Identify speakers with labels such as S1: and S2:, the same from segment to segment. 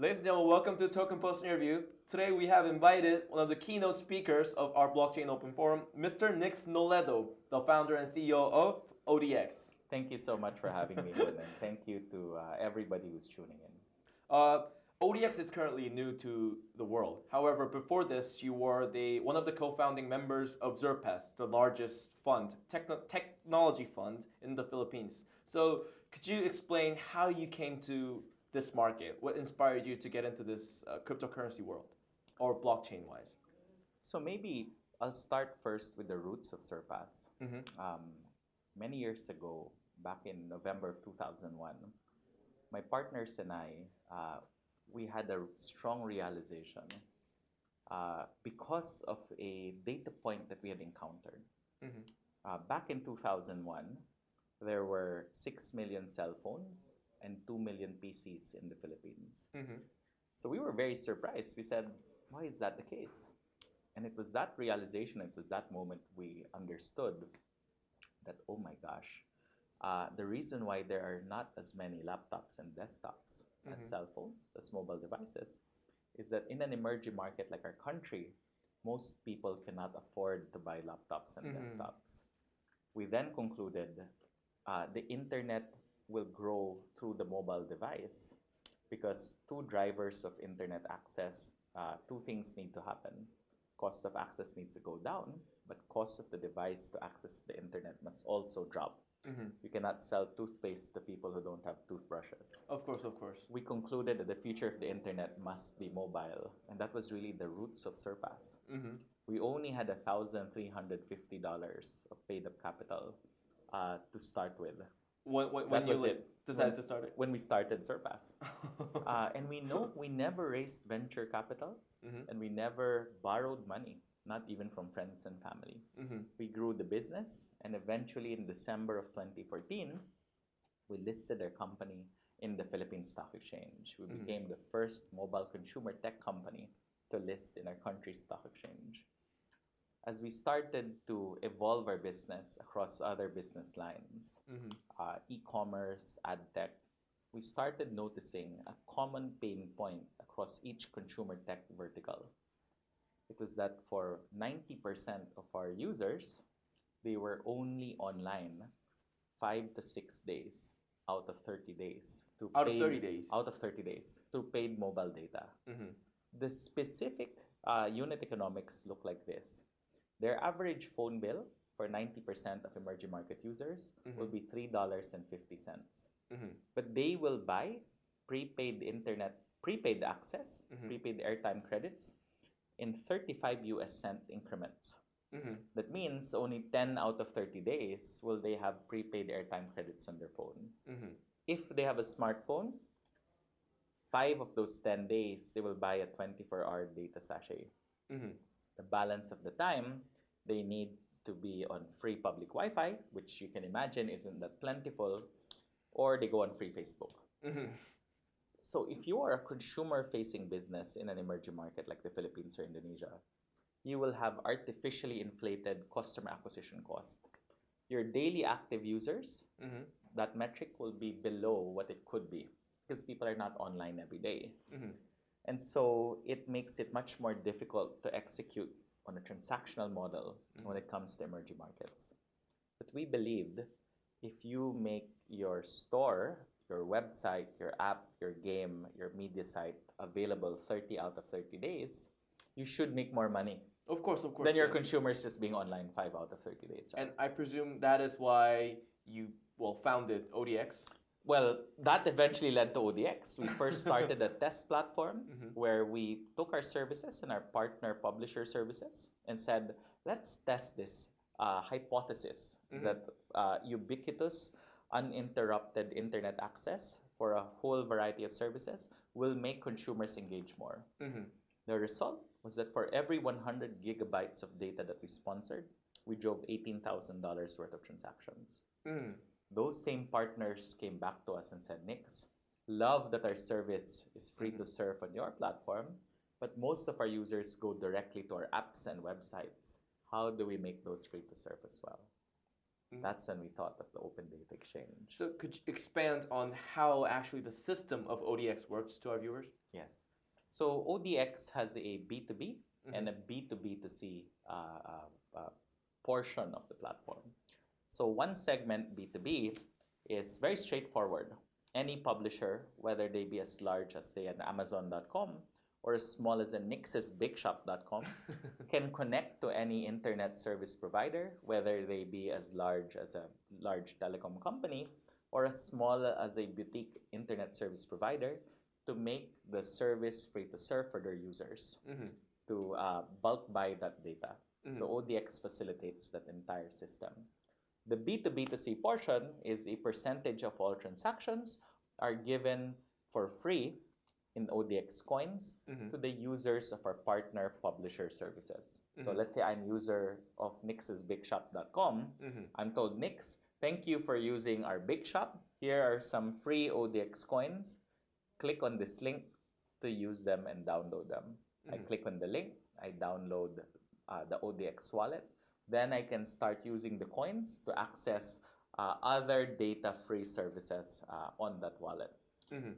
S1: Ladies and gentlemen, welcome to Token Post interview. Today we have invited one of the keynote speakers of our Blockchain Open Forum, Mr. Nix Nolledo, the founder and CEO of ODX.
S2: Thank you so much for having me, and thank you to uh, everybody who's tuning in.
S1: Uh, ODX is currently new to the world. However, before this, you were the, one of the co-founding members of Xurpas, the largest fund, techno technology fund in the Philippines. So could you explain how you came to this market? What inspired you to get into this uh, cryptocurrency world or blockchain-wise?
S2: So maybe I'll start first with the roots of Xurpas. Mm -hmm. um, many years ago, back in November of 2001, my partners and I, uh, we had a strong realization uh, because of a data point that we had encountered. Mm -hmm. uh, back in 2001, there were 6 million cell phones and 2 million PCs in the Philippines. Mm -hmm. So we were very surprised. We said, why is that the case? And it was that realization, it was that moment we understood that, oh my gosh, uh, the reason why there are not as many laptops and desktops mm-hmm. as cell phones, as mobile devices, is that in an emerging market like our country, most people cannot afford to buy laptops and mm-hmm. desktops. We then concluded uh, the internet will grow through the mobile device because two drivers of internet access, uh, two things need to happen. Cost of access needs to go down, but cost of the device to access the internet must also drop. Mm-hmm. You cannot sell toothpaste to people who don't have toothbrushes.
S1: Of course, of course.
S2: We concluded that the future of the internet must be mobile, and that was really the roots of Xurpas. Mm-hmm. We only had $1,350 of paid up capital uh, to start with.
S1: When, when, when you it. decided
S2: when,
S1: to start it?
S2: When we started Xurpas. uh, and we know we never raised venture capital, mm-hmm. and we never borrowed money not even from friends and family. Mm-hmm. We grew the business, and eventually in December of 2014, we listed our company in the Philippine Stock Exchange. We mm-hmm. became the first mobile consumer tech company to list in our country's stock exchange. As we started to evolve our business across other business lines, mm-hmm. uh, e commerce, ad tech, we started noticing a common pain point across each consumer tech vertical it was that for 90% of our users, they were only online five to six days out of 30 days.
S1: Through out paid, of 30 days?
S2: Out of 30 days through paid mobile data. Mm-hmm. The specific uh, unit economics look like this. Their average phone bill for 90% of emerging market users mm-hmm. will be $3.50. Mm-hmm. But they will buy prepaid internet, prepaid access, mm-hmm. prepaid airtime credits in 35 US cent increments. Mm-hmm. That means only 10 out of 30 days will they have prepaid airtime credits on their phone. Mm-hmm. If they have a smartphone, five of those 10 days they will buy a 24 hour data sachet. Mm-hmm. The balance of the time they need to be on free public Wi Fi, which you can imagine isn't that plentiful, or they go on free Facebook. Mm-hmm. So if you are a consumer-facing business in an emerging market like the Philippines or Indonesia, you will have artificially inflated customer acquisition cost. Your daily active users, mm-hmm. that metric will be below what it could be because people are not online every day. Mm-hmm. And so it makes it much more difficult to execute on a transactional model mm-hmm. when it comes to emerging markets. But we believed if you make your store your website, your app, your game, your media site available 30 out of 30 days, you should make more money.
S1: Of course, of course.
S2: Than your yes. consumers just being online 5 out of 30 days.
S1: Right? And I presume that is why you, well, founded ODX?
S2: Well, that eventually led to ODX. We first started a test platform mm-hmm. where we took our services and our partner publisher services and said, let's test this uh, hypothesis mm-hmm. that uh, ubiquitous uninterrupted internet access for a whole variety of services will make consumers engage more. Mm-hmm. The result was that for every 100 gigabytes of data that we sponsored, we drove $18,000 worth of transactions. Mm. Those same partners came back to us and said, Nix, love that our service is free mm-hmm. to serve on your platform, but most of our users go directly to our apps and websites. How do we make those free to serve as well? That's when we thought of the Open Data Exchange.
S1: So could you expand on how actually the system of ODX works to our viewers?
S2: Yes. So ODX has a B2B and a B2B2C uh, uh, uh, portion of the platform. So one segment B2B is very straightforward. Any publisher, whether they be as large as say an Amazon.com or as small as a nixesbigshop.com, can connect to any internet service provider, whether they be as large as a large telecom company or as small as a boutique internet service provider to make the service free to serve for their users to uh, bulk buy that data. So ODX facilitates that entire system. The B2B2C portion is a percentage of all transactions are given for free in ODX coins mm-hmm. to the users of our partner publisher services. So mm-hmm. let's say I'm user of nixesbigshop.com. Mm-hmm. I'm told Nix, thank you for using our big shop. Here are some free ODX coins. Click on this link to use them and download them. I click on the link, I download uh, the ODX wallet. Then I can start using the coins to access uh, other data free services uh, on that wallet.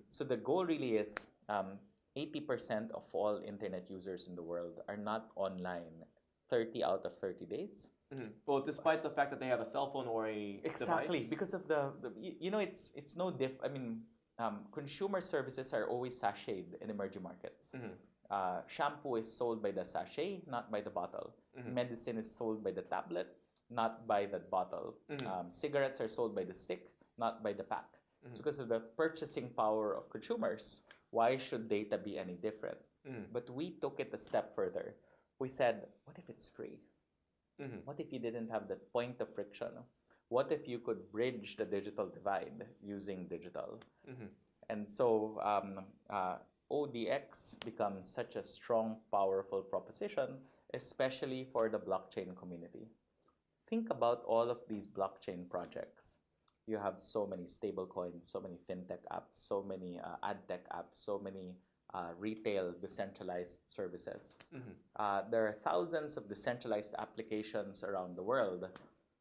S2: So the goal really is um, 80% of all internet users in the world are not online 30 out of 30 days.
S1: Mhm. Well, despite the fact that they have a cell phone or a
S2: Exactly,
S1: device.
S2: because of the, the you, know, it's it's no diff. I mean, um, consumer services are always sachet in emerging markets.
S1: Mhm.
S2: Uh, shampoo is sold by the sachet, not by the bottle.
S1: Mhm.
S2: Medicine is sold by the tablet, not by the bottle.
S1: Mhm.
S2: Um, cigarettes are sold by the stick, not by the pack. It's
S1: Mhm.
S2: because of the purchasing power of consumers. Why should data be any different?
S1: Mhm.
S2: But we took it a step further. We said, what if it's free?
S1: Mhm.
S2: What if you didn't have that point of friction? What if you could bridge the digital divide using digital? And so um, uh, ODX becomes such a strong, powerful proposition, especially for the blockchain community. Think about all of these blockchain projects. You have so many stablecoins, so many fintech apps, so many uh, ad tech apps, so many uh, retail decentralized services.
S1: Mhm.
S2: Uh, there are thousands of decentralized applications around the world,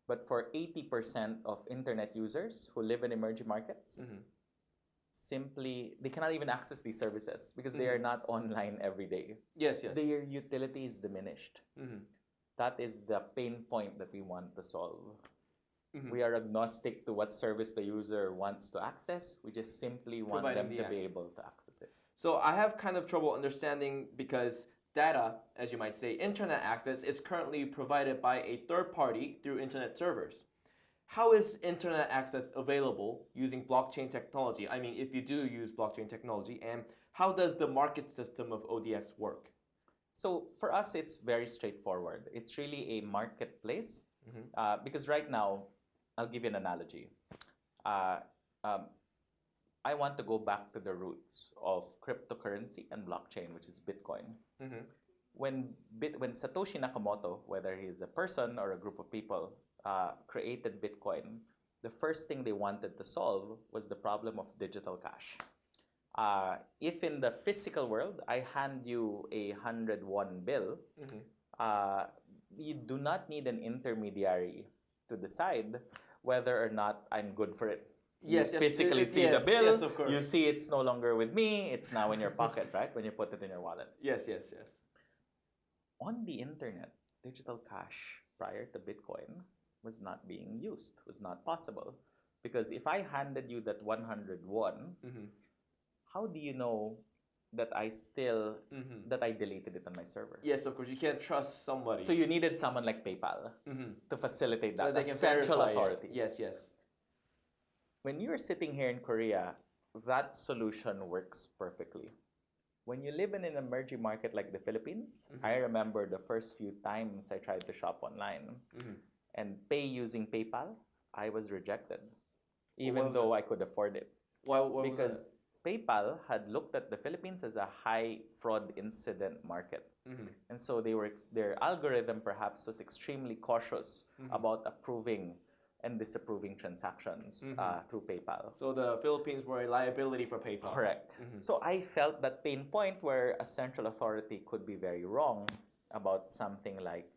S2: but for 80% of internet users who live in emerging markets,
S1: Mhm.
S2: Simply they cannot even access these services because they are not online every day.
S1: Yes, yes.
S2: Their utility is diminished.
S1: Mhm.
S2: That is the pain point that we want to solve.
S1: Mhm.
S2: We are agnostic to what service the user wants to access. We just simply want
S1: Providing
S2: them
S1: the
S2: to be able to access it.
S1: So I have kind of trouble understanding because data, as you might say, internet access is currently provided by a third party through internet servers. How is internet access available using blockchain technology? I mean, if you do use blockchain technology, and how does the market system of ODX work?
S2: So for us, it's very straightforward. It's really a marketplace
S1: Mhm.
S2: uh, because right now, I'll give you an analogy. Uh, um, I want to go back to the roots of cryptocurrency and blockchain, which is Bitcoin.
S1: Mhm.
S2: When Bit, when Satoshi Nakamoto, whether he's a person or a group of people, uh, created Bitcoin, the first thing they wanted to solve was the problem of digital cash. Uh, if in the physical world I hand you a hundred one bill,
S1: Mhm.
S2: uh, you do not need an intermediary to decide whether or not I'm good for it.
S1: Yes,
S2: you
S1: yes,
S2: physically see
S1: yes,
S2: the bill.
S1: yes, of course.
S2: You see it's no longer with me. It's now in your pocket, right? When you put it in your wallet.
S1: Yes, yes, yes.
S2: On the internet, digital cash prior to Bitcoin was not being used. Was not possible because if I handed you that 101,
S1: Mhm.
S2: how do you know that I still
S1: Mhm.
S2: that I deleted it on my server?
S1: Yes, of course. You can't trust somebody.
S2: So you needed someone like PayPal
S1: Mhm.
S2: to facilitate
S1: So
S2: that. a central
S1: verify it.
S2: authority.
S1: Yes, yes.
S2: When you're sitting here in Korea, that solution works perfectly. When you live in an emerging market like the Philippines,
S1: Mm-hmm.
S2: I remember the first few times I tried to shop online
S1: Mhm.
S2: And pay using PayPal, I was rejected, even
S1: was
S2: though I could afford it.
S1: Why, why?
S2: Because PayPal had looked at the Philippines as a high fraud incident market.
S1: Mhm.
S2: And so they were ex- their algorithm perhaps was extremely cautious
S1: Mm-hmm.
S2: about approving and disapproving transactions
S1: Mm-hmm.
S2: uh, through PayPal.
S1: So the Philippines were a liability for PayPal.
S2: Correct.
S1: Mm-hmm.
S2: So I felt that pain point where a central authority could be very wrong about something like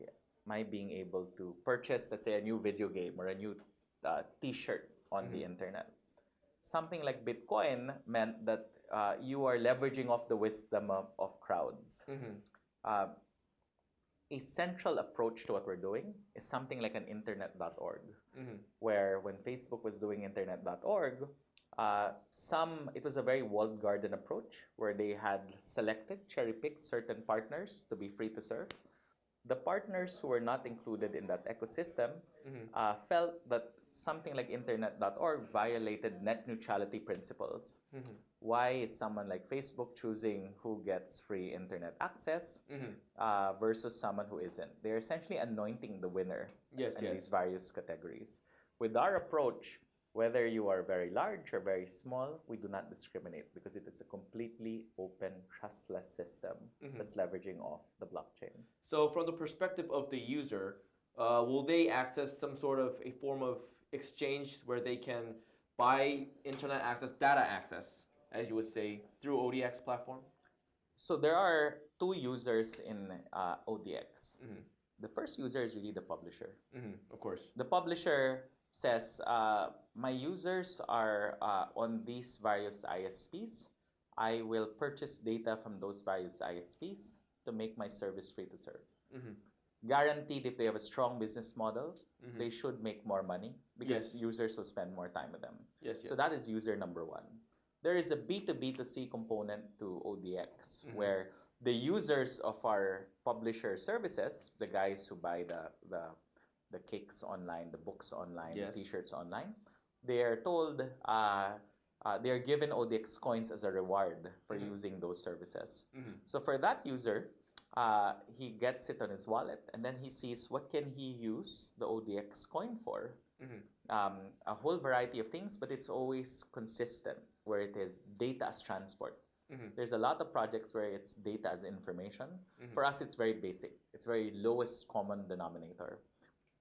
S2: my being able to purchase, let's say, a new video game or a new uh, T-shirt on the internet. Something like Bitcoin meant that uh, you are leveraging off the wisdom of, of crowds. Uh, a central approach to what we're doing is something like an internet.org, where when Facebook was doing internet.org, uh, some it was a very walled garden approach where they had selected cherry picked certain partners to be free to serve. The partners who were not included in that ecosystem uh, felt that something like internet.org violated net neutrality principles. Why is someone like Facebook choosing who gets free internet access uh, versus someone who isn't? They're essentially anointing the winner
S1: Yes,
S2: in
S1: yes.
S2: these various categories. With our approach, whether you are very large or very small, we do not discriminate because it is a completely open, trustless system
S1: Mm-hmm.
S2: that's leveraging off the blockchain.
S1: So, from the perspective of the user, uh, will they access some sort of a form of exchange where they can buy internet access, data access, as you would say, through ODX platform?
S2: So there are two users in uh, ODX.
S1: Mhm.
S2: The first user is really the publisher.
S1: hmm Of course.
S2: The publisher says, uh, my users are uh, on these various ISPs. I will purchase data from those various ISPs to make my service free to serve.
S1: Mhm.
S2: Guaranteed, if they have a strong business model,
S1: Mhm.
S2: they should make more money because
S1: Yes.
S2: users will spend more time with them.
S1: Yes, yes.
S2: So that is user number one. There is a B2B2C component to ODX
S1: Mhm.
S2: where the users of our publisher services, the guys who buy the, the, the cakes online, the books online,
S1: Yes.
S2: the t-shirts online, they are told, uh, uh, they are given ODX coins as a reward for
S1: Mhm.
S2: using those services.
S1: Mhm.
S2: So for that user, uh, he gets it on his wallet and then he sees what can he use the ODX coin for
S1: Mhm.
S2: um, a whole variety of things, but it's always consistent where it is data as transport.
S1: Mhm.
S2: There's a lot of projects where it's data as information.
S1: Mhm.
S2: For us, it's very basic. It's very lowest common denominator.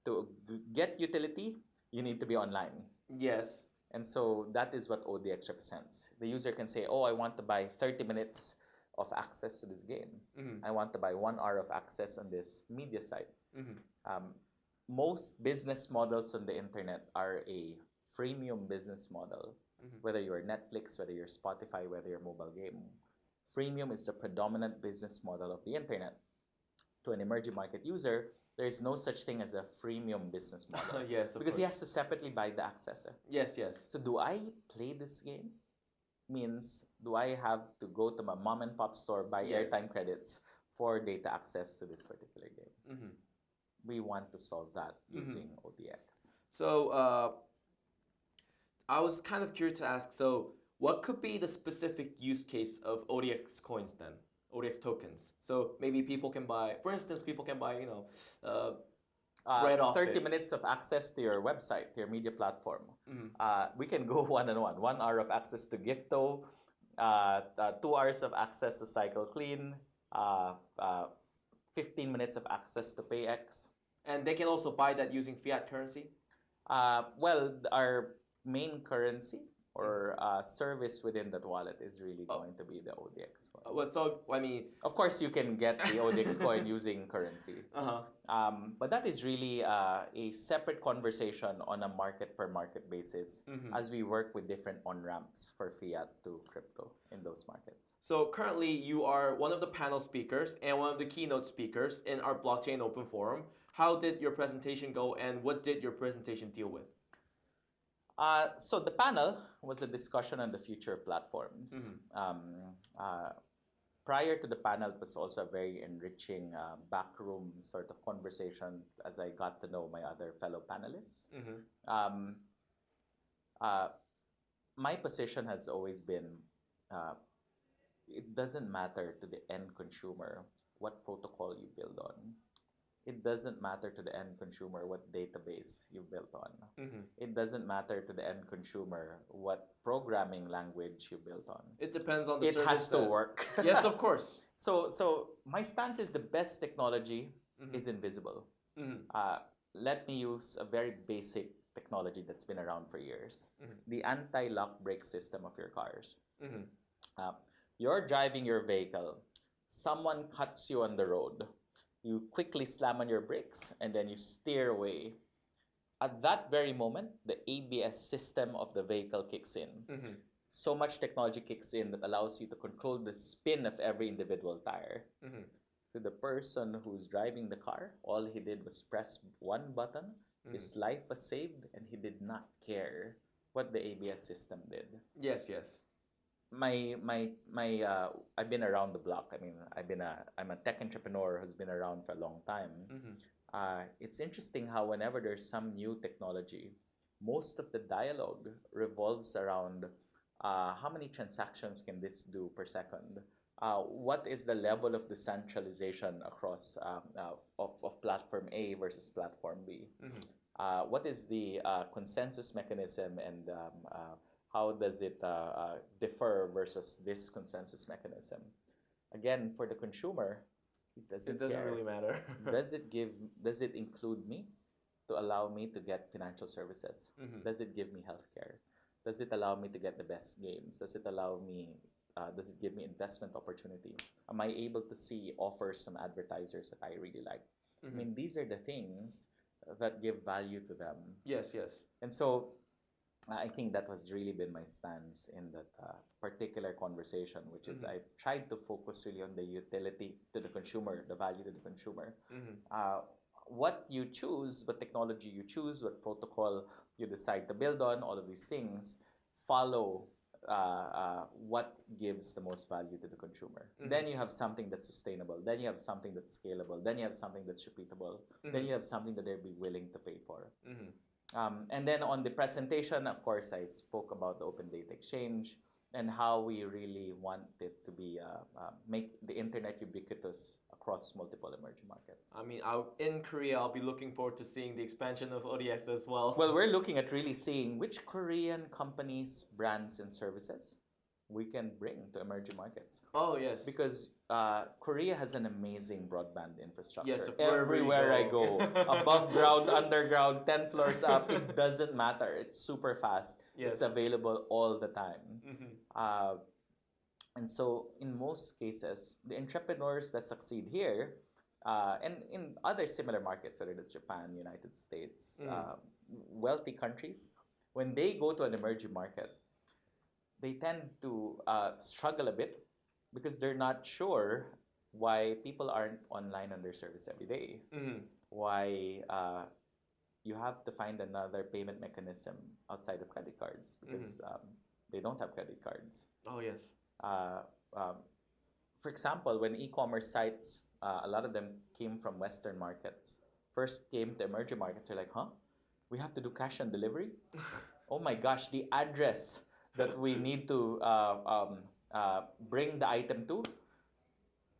S2: To get utility, you need to be online.
S1: Yes.
S2: And so that is what ODX represents. The user can say, oh, I want to buy 30 minutes of access to this game.
S1: Mhm.
S2: I want to buy one hour of access on this media site
S1: Mhm.
S2: um, most business models on the internet are a freemium business model.
S1: Mhm.
S2: Whether you're Netflix, whether you're Spotify, whether you're mobile game, freemium is the predominant business model of the internet. To an emerging market user, there is no such thing as a freemium business model
S1: yes,
S2: because he has to separately buy the access. eh.
S1: Yes, yes.
S2: So, do I play this game? Means, do I have to go to my mom and pop store buy
S1: Yes.
S2: airtime credits for data access to this particular game?
S1: Mhm.
S2: we want to solve that
S1: Mhm.
S2: using ODX.
S1: So, uh, I was kind of curious to ask. So, what could be the specific use case of ODX coins then? ODX tokens. So maybe people can buy, for instance, people can buy, you know, uh,
S2: Uh,
S1: Right off
S2: 30
S1: it.
S2: minutes of access to your website, to your media platform.
S1: mhm.
S2: Uh, we can go one on one. One hour of access to Gifto, uh, uh, two hours of access to Cycle Clean, uh, uh, 15 minutes of access to PayX.
S1: and they can also buy that using fiat currency.
S2: Uh, well, our main currency or uh, service within that wallet is really
S1: Oh.
S2: going to be the ODX one.
S1: well, so I mean,
S2: Of course, you can get the ODX coin using currency.
S1: uh huh.
S2: Um, but that is really uh, a separate conversation on a market per market basis
S1: Mhm.
S2: as we work with different on ramps for fiat to crypto in those markets.
S1: So currently, you are one of the panel speakers and one of the keynote speakers in our blockchain open forum. How did your presentation go, and what did your presentation deal with?
S2: Uh, so the panel was a discussion on the future of platforms.
S1: Mhm.
S2: Um, uh, prior to the panel, it was also a very enriching uh, backroom sort of conversation as I got to know my other fellow panelists.
S1: Mm-hmm.
S2: um, uh, my position has always been uh, it doesn't matter to the end consumer what protocol you build on. It doesn't matter to the end consumer what database you built on.
S1: Mm-hmm.
S2: It doesn't matter to the end consumer what programming language you built on.
S1: It depends on the
S2: It has to
S1: that-
S2: work.
S1: yes, of course.
S2: so, so my stance is the best technology
S1: Mhm.
S2: is invisible.
S1: Mhm.
S2: Uh, let me use a very basic technology that's been around for years
S1: Mhm.
S2: the anti lock brake system of your cars.
S1: Mhm.
S2: Uh, you're driving your vehicle, someone cuts you on the road. You quickly slam on your brakes, and then you steer away. At that very moment, the ABS system of the vehicle kicks in.
S1: Mhm.
S2: So much technology kicks in that allows you to control the spin of every individual tire.
S1: Mhm.
S2: To the person who's driving the car, all he did was press one button, his life was saved, and he did not care what the ABS system did.
S1: Yes, yes.
S2: My my my uh, I've been around the block. I mean, I've been a I'm a tech entrepreneur who's been around for a long time.
S1: Mhm.
S2: Uh, it's interesting how whenever there's some new technology, most of the dialogue revolves around uh, how many transactions can this do per second. Uh, what is the level of decentralization across um, uh, of, of platform A versus platform B?
S1: Mhm.
S2: uh, what is the uh, consensus mechanism and um, uh, how does it uh, uh, differ versus this consensus mechanism? Again, for the consumer, it doesn't,
S1: It doesn't
S2: care.
S1: really matter.
S2: does it give? Does it include me to allow me to get financial services?
S1: Mhm.
S2: Does it give me healthcare? Does it allow me to get the best games? Does it allow me? Uh, does it give me investment opportunity? Am I able to see offers from advertisers that I really like? I
S1: Mhm.
S2: mean, these are the things that give value to them.
S1: Yes, yes.
S2: And so I think that has really been my stance in that uh, particular conversation, which is
S1: Mhm.
S2: I tried to focus really on the utility to the consumer, the value to the consumer.
S1: Mhm.
S2: Uh, what you choose, what technology you choose, what protocol you decide to build on, all of these things follow uh, uh, what gives the most value to the consumer.
S1: Mhm.
S2: Then you have something that's sustainable. Then you have something that's scalable. Then you have something that's repeatable. Then
S1: Mhm.
S2: you have something that they'll be willing to pay for. Um, and then on the presentation, of course, I spoke about the Open Data Exchange and how we really want it to be uh, uh, make the internet ubiquitous across multiple emerging markets.
S1: I mean, I'll, in Korea, I'll be looking forward to seeing the expansion of ODX as well.
S2: Well, we're looking at really seeing which Korean companies, brands, and services we can bring to emerging markets.
S1: oh yes.
S2: Because uh, Korea has an amazing broadband infrastructure.
S1: Yes, of wherever you
S2: Everywhere I
S1: go.
S2: go, above ground, underground, 10 floors up, it doesn't matter. It's super fast.
S1: Yes.
S2: It's available all the time.
S1: Mhm.
S2: Uh, and so, in most cases, the entrepreneurs that succeed here, uh, and in other similar markets, whether it's Japan, United States,
S1: Mm.
S2: uh, wealthy countries, when they go to an emerging market, they tend to uh, struggle a bit because they're not sure why people aren't online on their service every day
S1: Mhm.
S2: why uh, you have to find another payment mechanism outside of credit cards because um, they don't have credit cards.
S1: Oh yes.
S2: Uh, um, for example, when e-commerce sites, uh, a lot of them came from Western markets. First came to emerging markets, they're like, huh? We have to do cash on delivery? oh my gosh, the address that we need to uh, um, uh, bring the item to,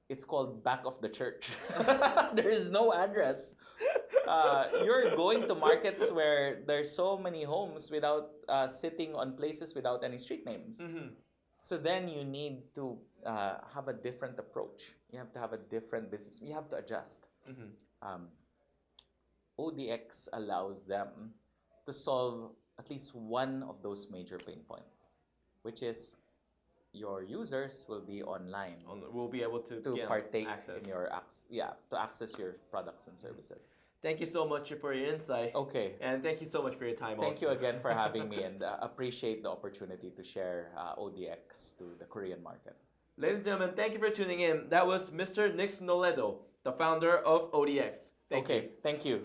S2: it's called back of the church. there is no address. Uh, you're going to markets where there's so many homes without uh, sitting on places without any street names.
S1: Mhm.
S2: So then you need to uh, have a different approach. You have to have a different business. You have to adjust.
S1: Mhm.
S2: Um, ODX allows them to solve at least one of those major pain points, which is your users will be online
S1: On- We'll be able to,
S2: to partake
S1: access.
S2: in your ac- yeah to access your products and services.
S1: Thank you so much for your insight.
S2: Okay.
S1: And thank you so much for your time
S2: Thank you again for having me and uh, appreciate the opportunity to share uh, ODX to the Korean market.
S1: Ladies and gentlemen, thank you for tuning in. That was Mr. Nix Nolledo, the founder of ODX. Thank
S2: okay,
S1: you.
S2: thank you.